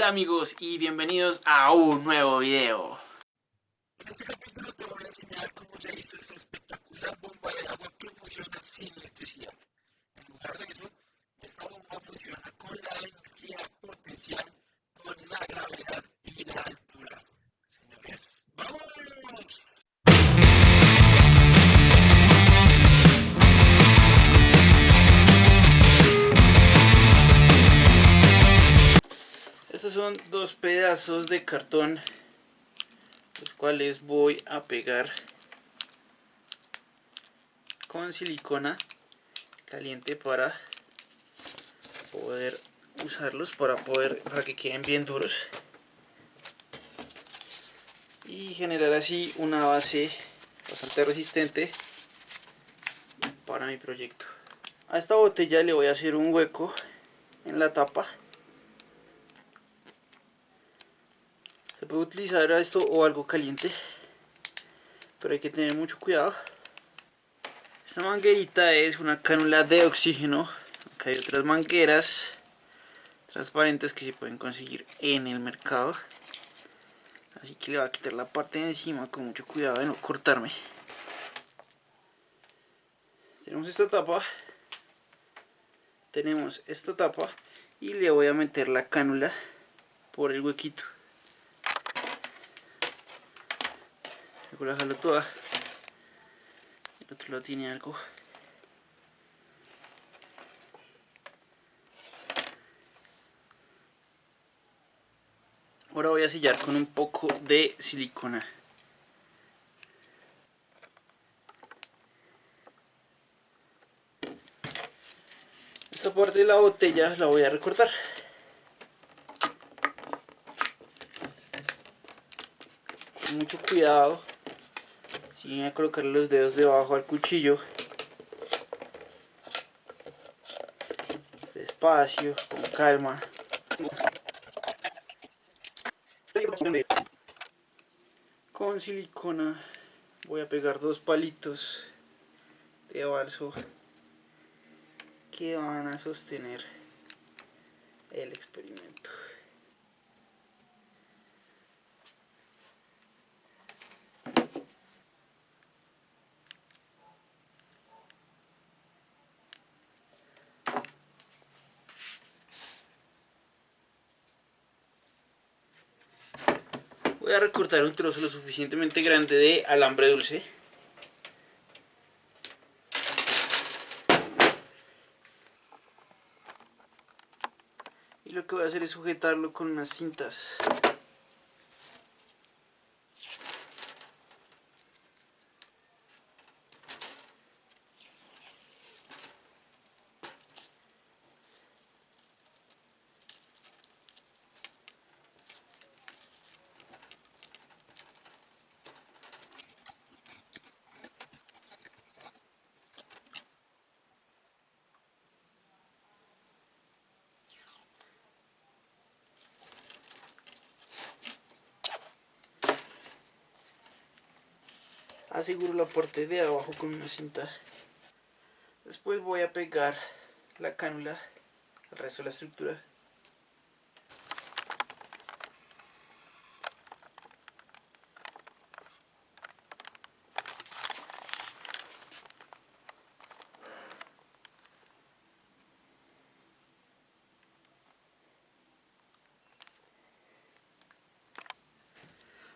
Hola amigos y bienvenidos a un nuevo video. En este capítulo te voy a enseñar cómo se hizo esta espectacular bomba de agua que funciona sin electricidad. En lugar de eso, esta bomba funciona con la energía potencial, con la gravedad y la altura. Dos pedazos de cartón los cuales voy a pegar con silicona caliente para poder usarlos para poder para que queden bien duros. Y generar así una base bastante resistente para mi proyecto. A esta botella le voy a hacer un hueco en la tapa puede utilizar esto o algo caliente pero hay que tener mucho cuidado. Esta manguerita es una cánula de oxígeno. Acá hay otras mangueras transparentes que se pueden conseguir en el mercado. Así que le voy a quitar la parte de encima con mucho cuidado de no cortarme. Tenemos esta tapa. Tenemos esta tapa y le voy a meter la cánula por el huequito voy a dejarlo toda el otro lado tiene algo. Ahora voy a sellar con un poco de silicona. Esta parte de la botella la voy a recortar. Con mucho cuidado sin a colocar los dedos debajo al cuchillo. Despacio, con calma. Con silicona voy a pegar dos palitos de balso que van a sostener el experimento voy a recortar un trozo lo suficientemente grande de alambre dulce. Y lo que voy a hacer es sujetarlo con unas cintas aseguro la parte de abajo con una cinta. Después voy a pegar la cánula al resto de la estructura.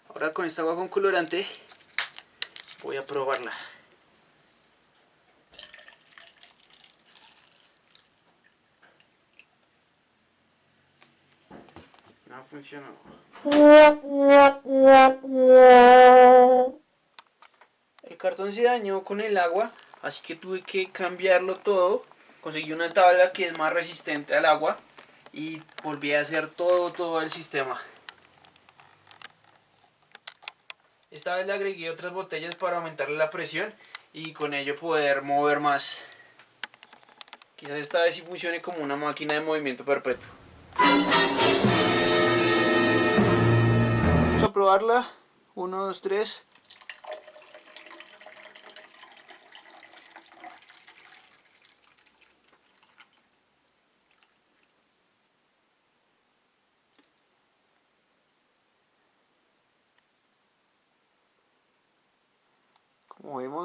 Ahora con esta agua con colorante voy a probarla. No funcionó. El cartón se dañó con el agua, así que tuve que cambiarlo todo. Conseguí una tabla que es más resistente al agua y volví a hacer todo, todo el sistema. Esta vez le agregué otras botellas para aumentarle la presión y con ello poder mover más. Quizás esta vez sí funcione como una máquina de movimiento perpetuo. Vamos a probarla. 1, 2, 3.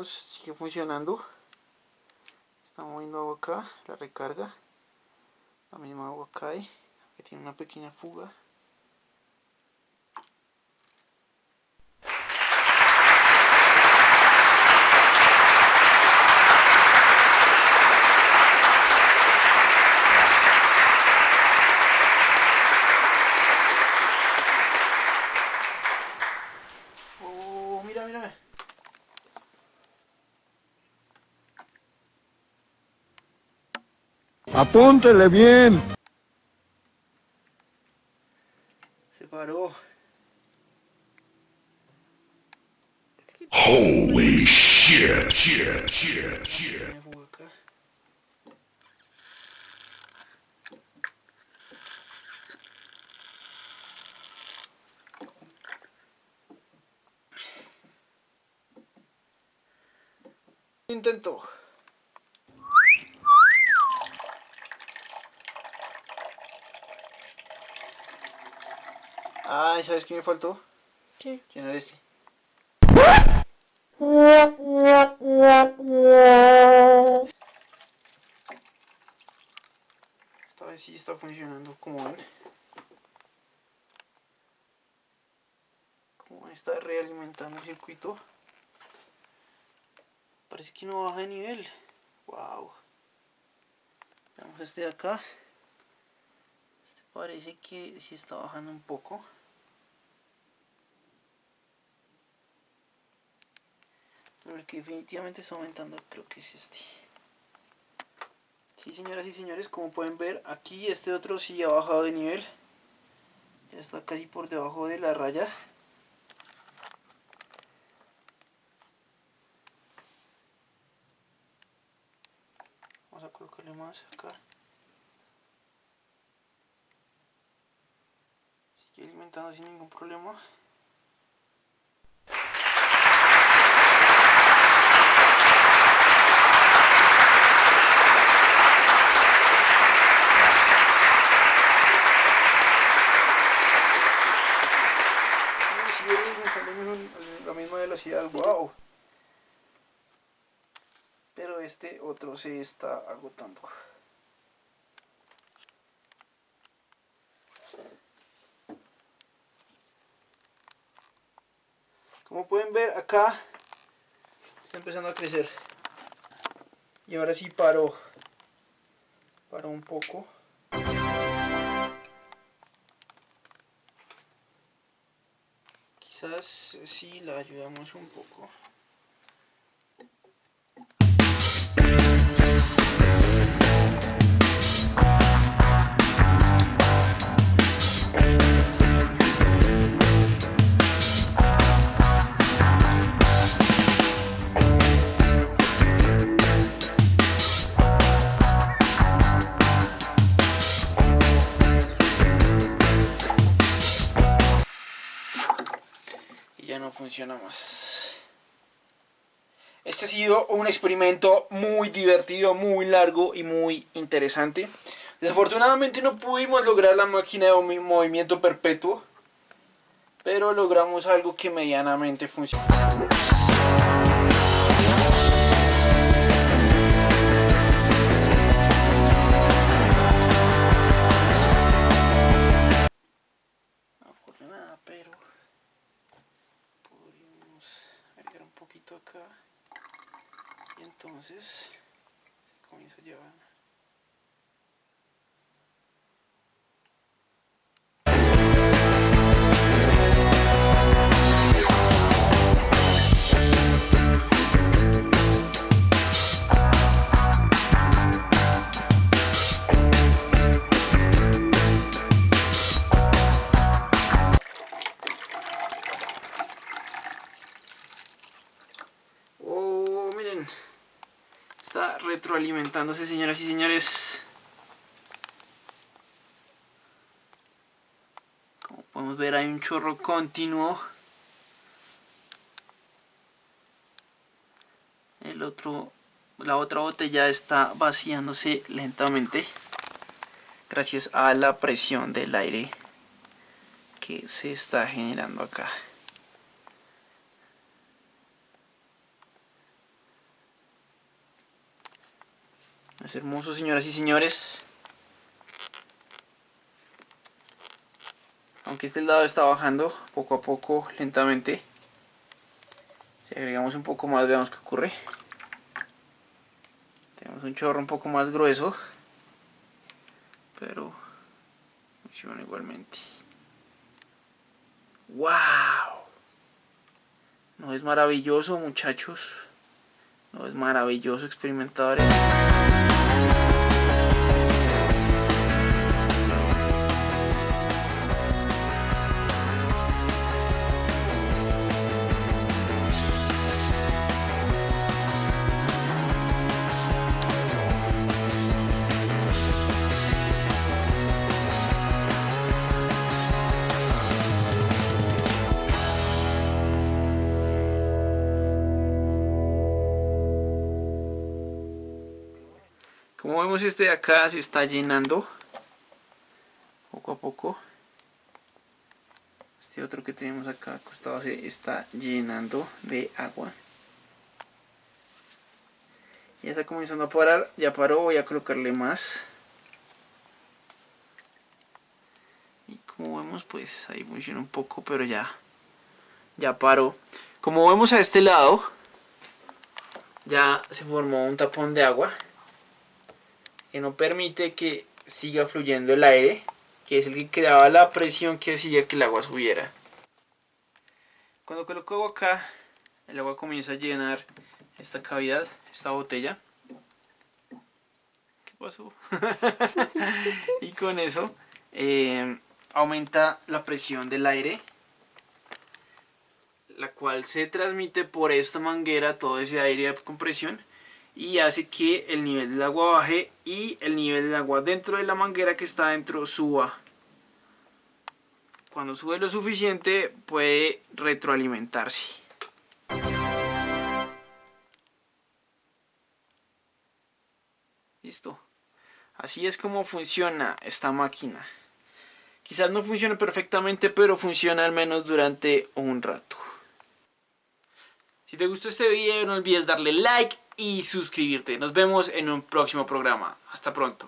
Sigue funcionando. Está moviendo agua acá la recarga. La misma agua cae que tiene una pequeña fuga Apúntele bien. Se paró. Holy shit, shit, shit, shit. Intento. Ay, ¿sabes qué me faltó? ¿Qué? ¿Quién eres? este? Esta vez sí está funcionando como ven. Como ven, está realimentando el circuito. Parece que no baja de nivel. Wow. Veamos este de acá. Este parece que sí está bajando un poco. Que definitivamente está aumentando creo que es este. Sí, señoras y señores, como pueden ver, aquí este otro sí ha bajado de nivel. Ya está casi por debajo de la raya. Vamos a colocarle más acá. Sigue alimentando sin ningún problema. Sí, sigue alimentando al la misma velocidad, wow. Pero este otro se está agotando. Como pueden ver acá está empezando a crecer. Y ahora sí paró. Paró un poco. Quizás eh, sí la ayudamos un poco. Este ha sido un experimento muy divertido, muy largo y muy interesante. Desafortunadamente no pudimos lograr la máquina de movi- movimiento perpetuo, pero logramos algo que medianamente funciona. Entonces se comienza a llevar retroalimentándose, señoras y señores. Como podemos ver, hay un chorro continuo. El otro, la otra botella está vaciándose lentamente. Gracias a la presión del aire que se está generando acá. Es hermoso, señoras y señores. Aunque este lado está bajando poco a poco, lentamente. Si agregamos un poco más, veamos qué ocurre. Tenemos un chorro un poco más grueso. Pero funciona igualmente. ¡Wow! ¿No es maravilloso, muchachos? ¿No es maravilloso, experimentadores? Como vemos este de acá se está llenando poco a poco. Este otro que tenemos acá acostado se está llenando de agua. Ya está comenzando a parar, ya paró, voy a colocarle más. Y como vemos pues ahí funciona un poco, pero ya, ya paró. Como vemos a este lado, ya se formó un tapón de agua que no permite que siga fluyendo el aire, que es el que creaba la presión que hacía que el agua subiera. Cuando coloco agua acá, el agua comienza a llenar esta cavidad, esta botella. ¿Qué pasó? y con eso eh, aumenta la presión del aire, la cual se transmite por esta manguera, todo ese aire con presión, y hace que el nivel del agua baje y el nivel del agua dentro de la manguera que está dentro suba. Cuando sube lo suficiente puede retroalimentarse. Listo. Así es como funciona esta máquina. Quizás no funcione perfectamente, pero funciona al menos durante un rato. Si te gustó este video no olvides darle like y suscribirte. Nos vemos en un próximo programa. Hasta pronto.